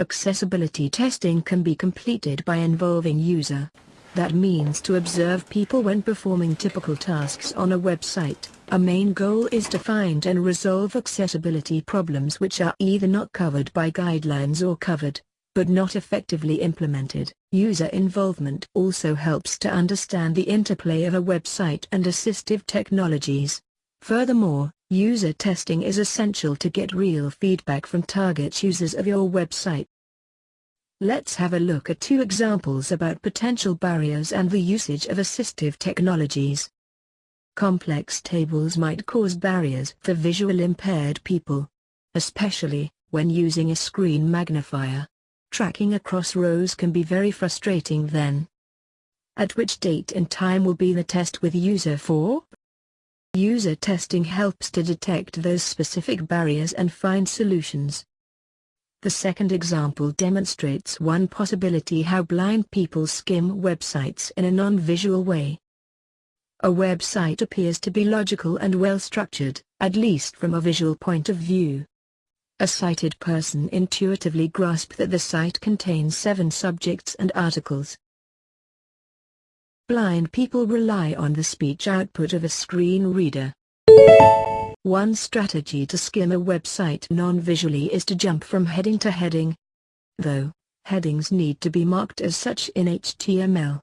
Accessibility testing can be completed by involving user. That means to observe people when performing typical tasks on a website. A main goal is to find and resolve accessibility problems which are either not covered by guidelines or covered, but not effectively implemented. User involvement also helps to understand the interplay of a website and assistive technologies. Furthermore, user testing is essential to get real feedback from target users of your website. Let's have a look at two examples about potential barriers and the usage of assistive technologies. Complex tables might cause barriers for visual impaired people. Especially, when using a screen magnifier. Tracking across rows can be very frustrating then. At which date and time will be the test with user 4? User testing helps to detect those specific barriers and find solutions. The second example demonstrates one possibility how blind people skim websites in a non-visual way. A website appears to be logical and well-structured, at least from a visual point of view. A sighted person intuitively grasp that the site contains seven subjects and articles. Blind people rely on the speech output of a screen reader. One strategy to skim a website non-visually is to jump from heading to heading. Though, headings need to be marked as such in HTML.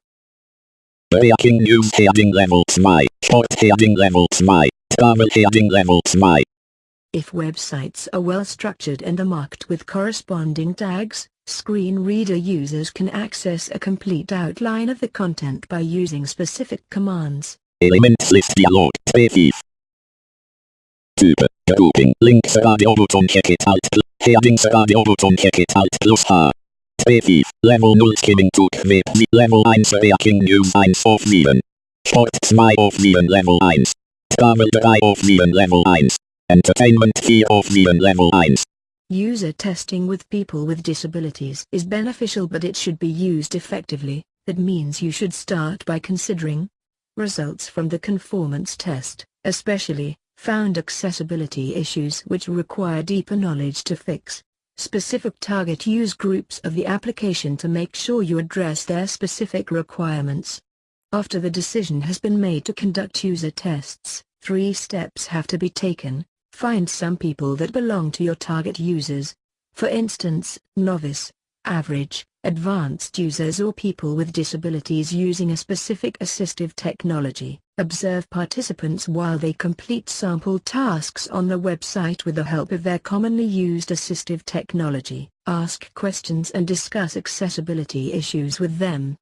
Breaking news heading level 2, sport heading level 2, travel heading level 2. If websites are well structured and are marked with corresponding tags, screen reader users can access a complete outline of the content by using specific commands. Elements list dialog, spaces. Grouping, links radio button check it alt, headings radio button check it alt plus H. Species, Level 0 Skimming Level 1 Breaking News 1 auf 7. Sport 2 auf 7 Level 1. Travel 3 auf 7 Level 1. Entertainment 4 auf 7 Level 1. User testing with people with disabilities is beneficial but it should be used effectively, that means you should start by considering results from the conformance test, especially, found accessibility issues which require deeper knowledge to fix specific target use groups of the application to make sure you address their specific requirements. After the decision has been made to conduct user tests, three steps have to be taken. Find some people that belong to your target users. For instance, novice, average, advanced users or people with disabilities using a specific assistive technology. Observe participants while they complete sample tasks on the website with the help of their commonly used assistive technology. Ask questions and discuss accessibility issues with them.